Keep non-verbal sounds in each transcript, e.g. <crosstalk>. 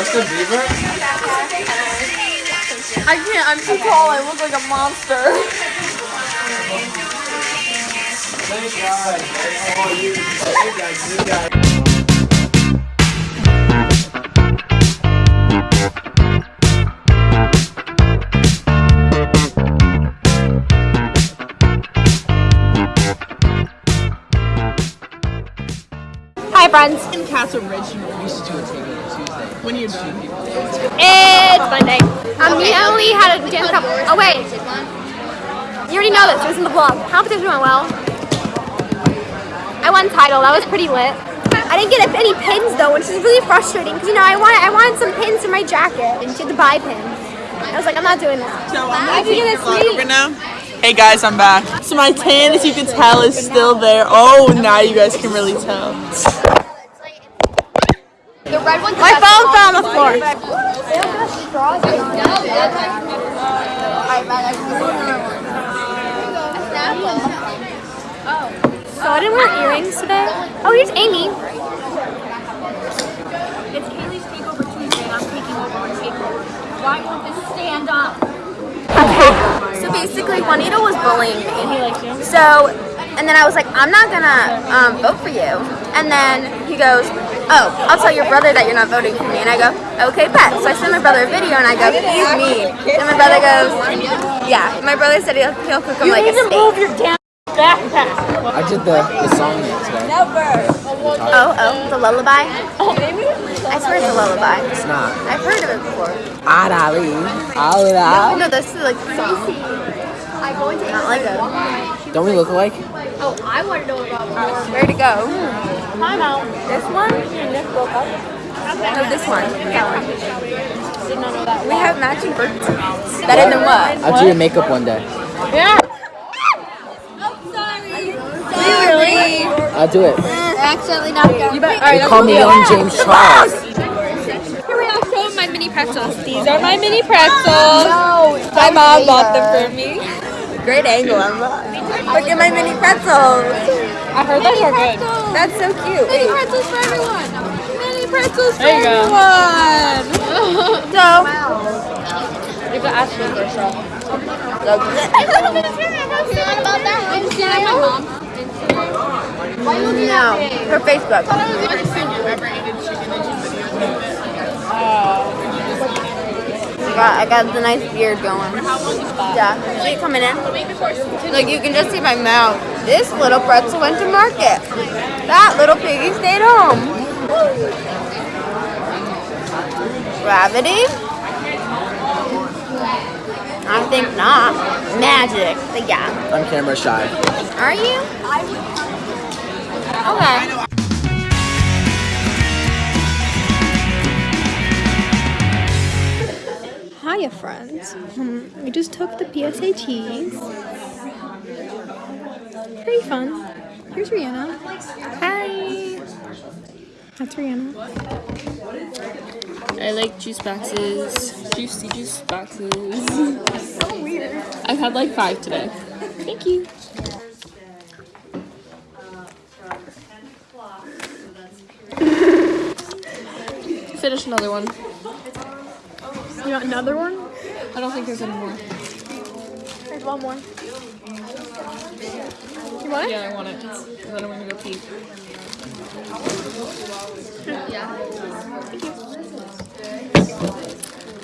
Justin Bieber? I can't. I'm too tall. I look like a monster. Thank God. Oh, you. Hey guys, you guys. Hi, friends. In Cats Original. We should do a takeover When you're done. It's Monday. Um, we only had a dance couple. Oh wait, you already know this. It was in the vlog. Competition went well. I won title. That was pretty lit. I didn't get any pins though, which is really frustrating because you know I wanted I wanted some pins for my jacket and she had to buy pins. I was like, I'm not doing that. So I'm I gonna can take your a over now. Hey guys, I'm back. So my tan, as you can tell, is still there. Oh, now you guys can really tell. The red one's my phone fell on the floor. So I didn't wear earrings today. Oh, here's Amy. It's Kaylee's Takeover Tuesday and I'm taking over on Takeover. Why won't this stand up? So basically, Juanito was bullying me. So, and then I was like, I'm not gonna um, vote for you. And then he goes, Oh, I'll tell your brother that you're not voting for me. And I go, Okay, bet. So I send my brother a video and I go, He's mean. And my brother goes, Yeah. My brother said he'll, he'll cook him like a steak. I did the, the song today. Oh, oh, the lullaby. Oh. I swear it's a lullaby. It's not. I've heard of it before. Adali. Alda. No, this is like the song. Not like a. Don't we look alike? Oh, I want to know about Where to go? This one? No, this one. That one. We have matching birds. Better than what? I'll do your makeup one day. Yeah. I'm sorry. Really? I'll do it. Accidentally knocked out. You bet. They call me Young James Charles. Here we are showing my mini pretzels. These are my mini pretzels. No, My mom bought them for me. Great angle, Emma. Look at my mini pretzels. I heard those are good. That's so cute. Mini pretzels for everyone. Mini pretzels for There you go. everyone. <laughs> So, You can ask me for sure. about that. I'm seeing my mom. no, her Facebook. I got, I got the nice beard going. Yeah, she coming in. Like you can just see my mouth. This little pretzel went to market. That little piggy stayed home. Gravity? I think not. Magic. But yeah. I'm camera shy. Are you? Okay. Hiya, friends. Um, we just took the PSATs. Pretty fun. Here's Rihanna. Hi. That's Rihanna. I like juice boxes. Juicy juice boxes. so weird. I've had like five today. Thank you. Finish another one. You want another one? I don't think there's any more. There's one more. You want it? Yeah, I want it. And then I'm gonna go pee.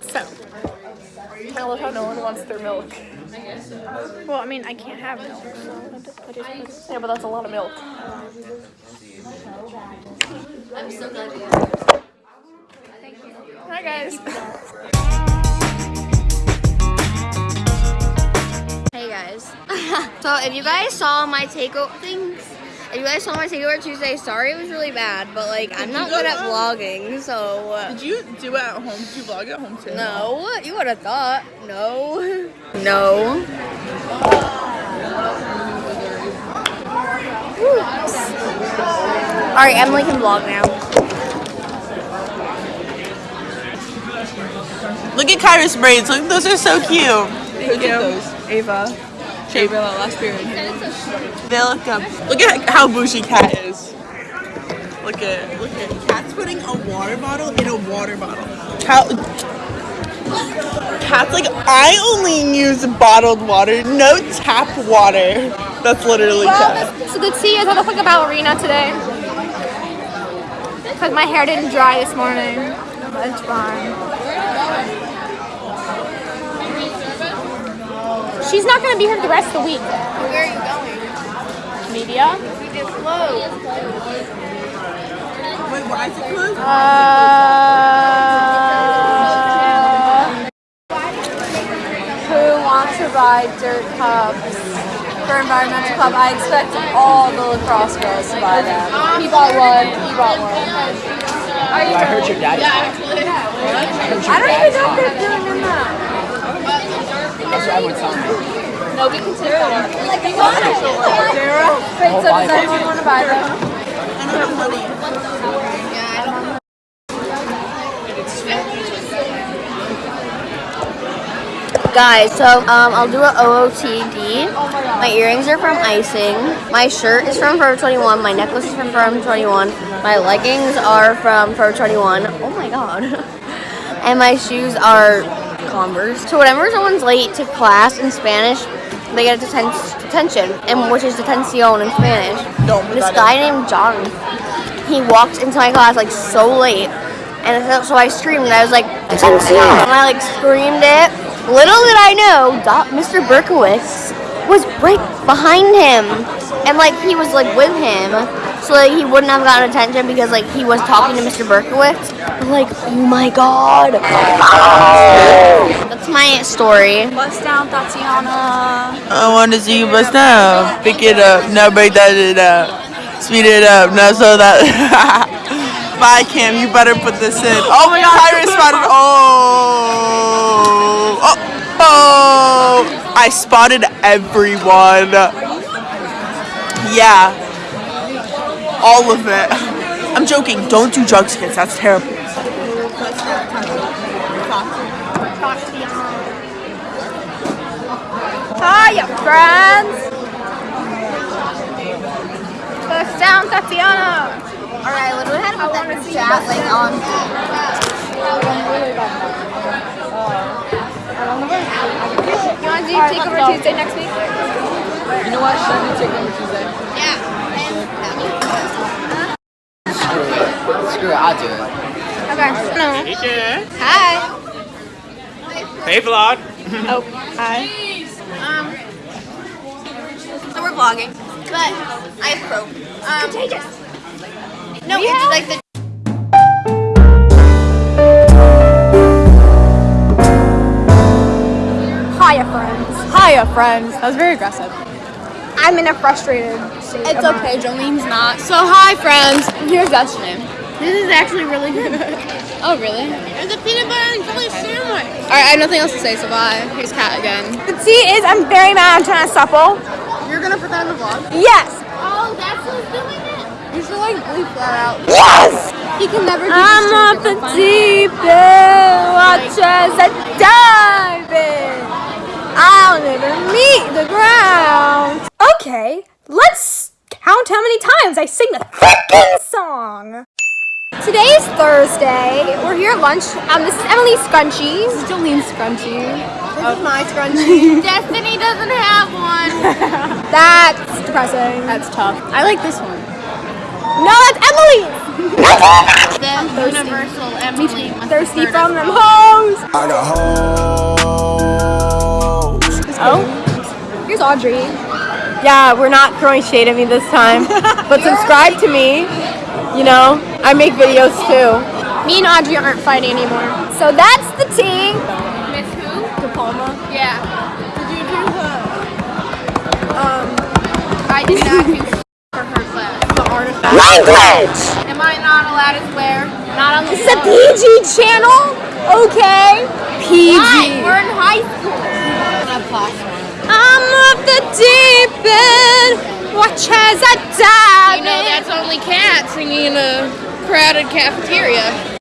So. I love how no one wants their milk. Well, I mean, I can't have milk, so I just, I just Yeah, but that's a lot of milk. I'm so glad you Hi guys. Guys. <laughs> so if you guys saw my takeover things, if you guys saw my takeover Tuesday, sorry it was really bad, but like I'm not good at vlogging, so uh, Did you do it at home? Did you vlog at home too? no. You would have thought. No. <laughs> No. Alright, Emily can vlog now. Look at Kyra's braids. Look, those are so cute. Thank Look you. at those. Ava. Ava, that last period. They look. Look at how bougie Cat is. Look at look at Cat's putting a water bottle in a water bottle. Cat, Cat's like I only use bottled water, no tap water. That's literally Cat. So the tea is how to fuck a ballerina today. Because my hair didn't dry this morning. It's fine. She's not going to be here the rest of the week. Where are you going? Media. We did clothes. Wait, why is it closed? Uh, who wants to buy dirt cups for environmental club? I expect all the lacrosse girls to buy them. He bought one. He bought one. I heard your daddy. I don't even know if they're doing in that. That's what everyone's telling me. No, we can take them. Zero. Wait, so does anyone want to buy them? I don't have money. Guys, so um, I'll do a OOTD. My earrings are from Icing. My shirt is from Forever 21. My necklace is from Forever 21. My leggings are from Forever 21. Oh my god. <laughs> and my shoes are Converse. So whenever someone's late to class in Spanish, they get a deten- detention, and which is detención in Spanish. Don't This that guy named John, he walked into my class like so late, and so- so I screamed. And I was like, "Detención!" And I like screamed it. Little did I know, Doc- Mr. Berkowitz was right behind him, and like he was like with him, so like he wouldn't have gotten attention because like he was talking to Mr. Berkowitz. But, like, oh my god, that's my story. Bust down, Tatiana. I want to see you bust down. Pick it up. No, break that shit up. Speed it up. No, so that. <laughs> Bye, Cam. You better put this in. Oh my God, Tyrus spotted. Oh. Oh. Oh. I spotted everyone. Yeah. All of it. I'm joking. Don't do drugs, kids. That's terrible. Hiya, friends. Bust down, Tatiana. Alright, I literally had to put that in chat like on. You want to do Takeover Tuesday next week? You know what? Should I do take over Tuesday? Screw it. I'll do it. Okay. No. Hi. Hey, vlog. Oh, hi. So we're vlogging, but I have croak. Um, Contagious. no, it's like the. Hiya, friends. Hiya, friends. That was very aggressive. I'm in a frustrated state. It's okay, Jolene's not. So hi friends. Here's that's name. This is actually really good. <laughs> Oh really? It's a peanut butter and jelly sandwich. Alright, I have nothing else to say, so bye. Here's Kat again. The tea is I'm very mad I'm trying to supple. You're gonna put that in the vlog? Yes. Oh, that's who's doing it. You should like bleep that out. Yes. He can never do I'm off the deep end, watch as I dive in. I'll never meet the ground. Okay, let's count how many times I sing the freaking song. Today is Thursday. We're here at lunch. Um, this is Emily Scrunchies. Jolene Scrunchy. This my scrunchie. <laughs> Destiny doesn't have one. <laughs> That's depressing. That's tough. I like this one. No, that's Emily's. the universal Emily. must have Thirsty heard from us them wrong. hoes. Oh, here's Audrey. Yeah, we're not throwing shade at me this time, <laughs> but subscribe to me. You know, I make videos too. Me and Audrey aren't fighting anymore. So that's the tea. Miss. Yeah. Did you do the um I did not do for her class. the artifact? Language. Am I not allowed to swear? Not on the. This is a PG channel. Okay. PG. Why? We're in high school. I'm off the deep end. Watch as I dive You know that's only cat singing in a crowded cafeteria.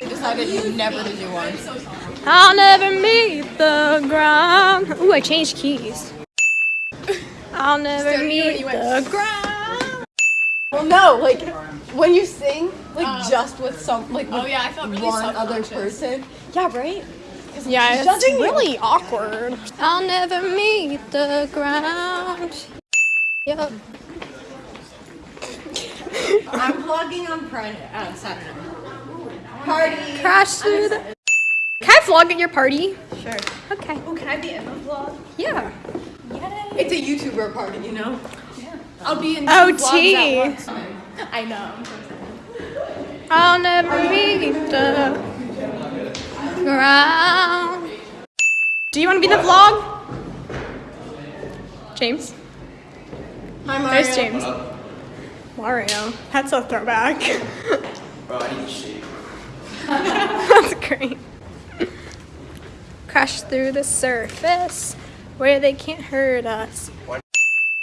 Decided never to do one. I'll never meet the ground. Ooh, I changed keys. I'll never meet the ground. Well, no, like when you sing, like just with some, like with Oh yeah, I felt really one other person. Yeah, right. Yeah, it's Judging you. really awkward. I'll never meet the ground. Yep. I'm vlogging on Friday, uh, Saturday. Party. Crash through the. Can I vlog at your party? Sure. Okay. Oh, can I be in the vlog? Yeah. It's a YouTuber party, you know. Yeah. I'll be in Oh, two vlogs tea. <laughs> I know. I'll never meet the ground. Do you want to be in the vlog? James? Hi, Mario. There's James. Mario. That's a throwback. <laughs> Bro, I need to shave. <laughs> That's great. Crash through the surface where they can't hurt us.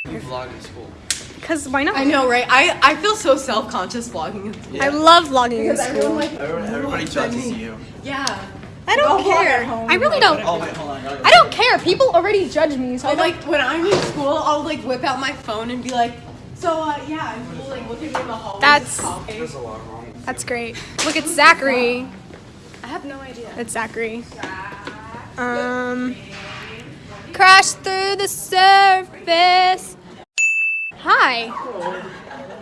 You vlog in school. Because why not? I know, right? I, I feel so self conscious vlogging in school. I love vlogging in school. Everyone like, Everyone, everybody judges you. yeah. I don't Go vlog care. I really don't. Oh wait, hold on. I gotta go. I don't care. People already judge me, so I don't. like when I'm in school, I'll like whip out my phone and be like, so uh, yeah, and people like look at me in the hallway. That's- a lot wrong. That's great. Look, at Zachary. I have no idea. It's Zachary. Um, crash through the surface. Hi.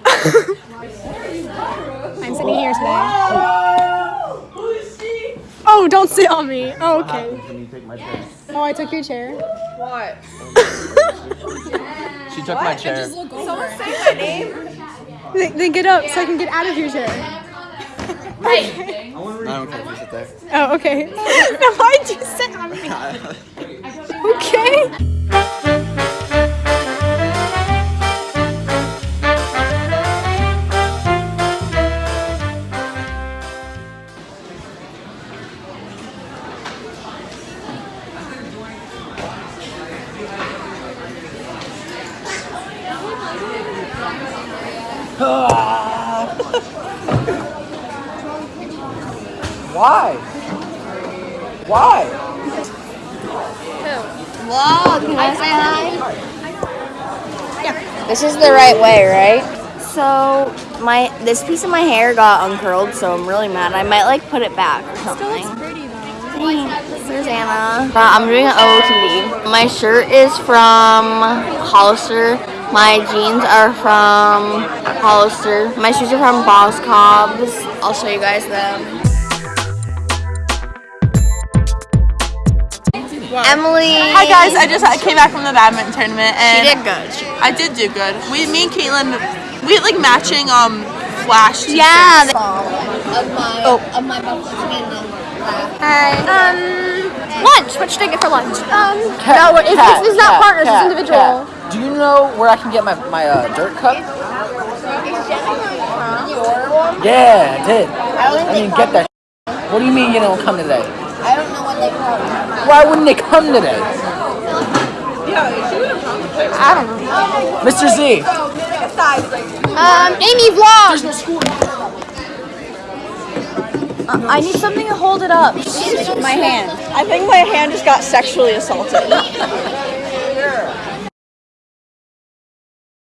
<laughs> I'm sitting here today. Oh, don't sit on me. Oh, okay. Can you take my chair? Oh, I took your chair. What? <laughs> She took my chair. Someone say my name. Then, then get up so I can get out of your chair. I don't care if you sit there. Oh, okay. now why'd you sit on me? Okay. Right way, right? So my this piece of my hair got uncurled, so I'm really mad. I might like put it back or something. Thanks. There's Anna. Uh, I'm doing an OOTD. My shirt is from Hollister. My jeans are from Hollister. My shoes are from Boscov's. I'll show you guys them. Emily. Hi guys, I just I came back from the badminton tournament and She did good. I did do good. We, me and Caitlin, we had like matching um flash. Yeah. Of my, oh. of my Hi. Um, lunch. What should I get for lunch? Um, Cat, no, it's, cat, it's, it's not cat, partners. cat, it's individual. cat. Do you know where I can get my, my uh, dirt cup? Yeah, I did. I didn't get that. What do you mean you don't come today? I don't know when they come. Why wouldn't they come today? I don't know. Mr. Z. Um, Amy vlog. I need something to hold it up. My hand. I think my hand just got sexually assaulted.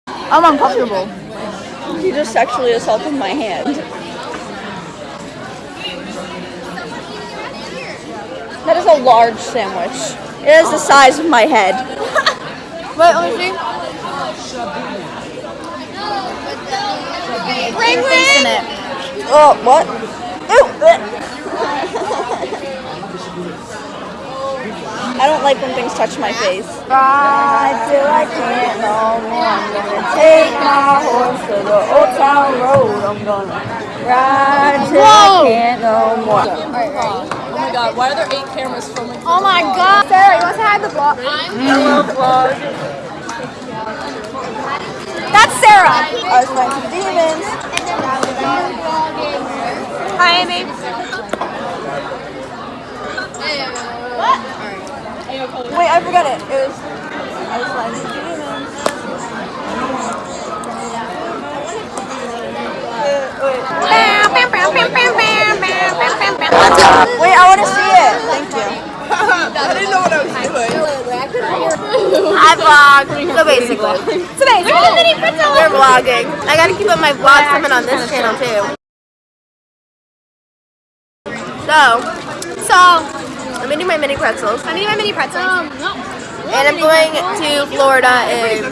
I'm uncomfortable. He just sexually assaulted my hand. That is a large sandwich. It is the size of my head. <laughs> Wait, let me see. Ring ring. Oh, what? Ew. I don't like when things touch my face. Ride till I can't no more. I'm gonna take my horse to the old town road. I'm gonna ride till I can't no more. Oh my god, why are there eight cameras filming? Oh my God. Sarah, you want to say hi to the vlog? Hello, vlog. That's Sarah. I was playing some demons. Hi, Amy. What? Wait, I forgot it. It was. I was playing some demons. Wait, I want to see it. Thank you. I didn't know what I was doing. I I vlog. So basically, <laughs> So basically, we're vlogging. I gotta keep up my vlogs coming on this channel too. So, so I'm eating my mini pretzels, I'm eating my mini pretzels. Um, no. and I'm going to Florida in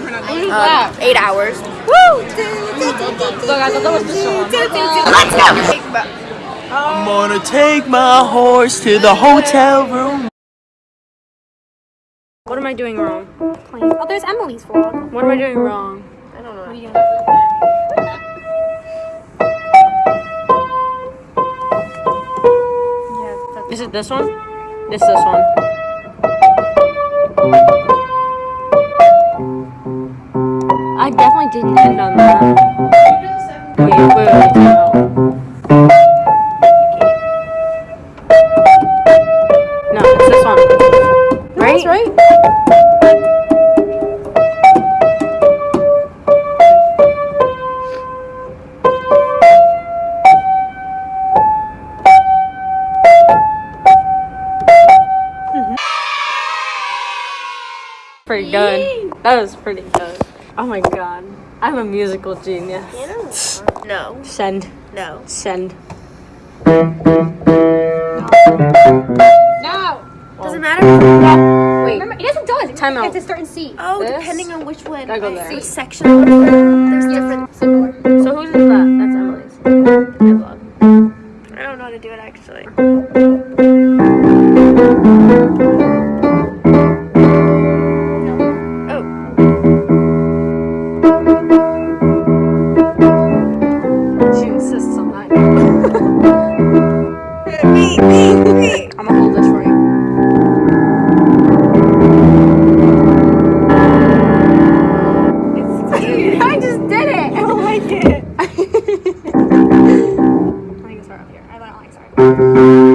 um, eight hours. Woo! Look, I thought that was the song. Let's go. I'm gonna take my horse to the hotel room. What am I doing wrong? Oh, there's Emily's vlog. What am I doing wrong? I don't know. Is it this one? It's this one. I definitely didn't end on that. Wait, wait, wait, That was pretty good. Oh my god. I'm a musical genius. <sighs> No, Send. no. Send. No. Doesn't matter. Wait. Remember, it doesn't does. Time You have out. to start and see. Oh, This? depending on which one. I go there. Which section. There's different. Similar. So whose is that? That's Emily's. I don't know how to do it actually. <laughs> 在。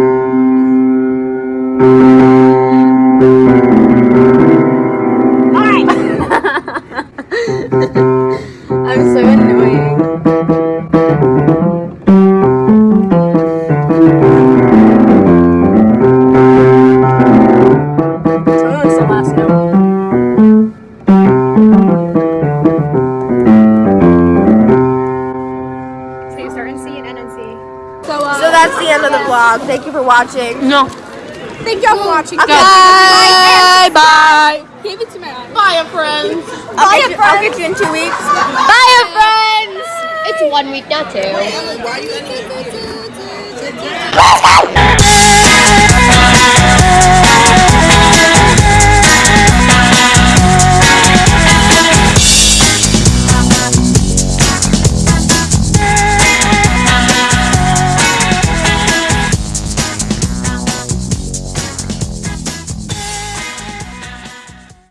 watching. No. Thank y'all for watching. Okay. Bye. Bye. Give it to my eyes. Bye, your friends. Bye, your friends. I'll get you in two weeks. Bye, your friends. It's one week, now too. Why are you ending it? <laughs>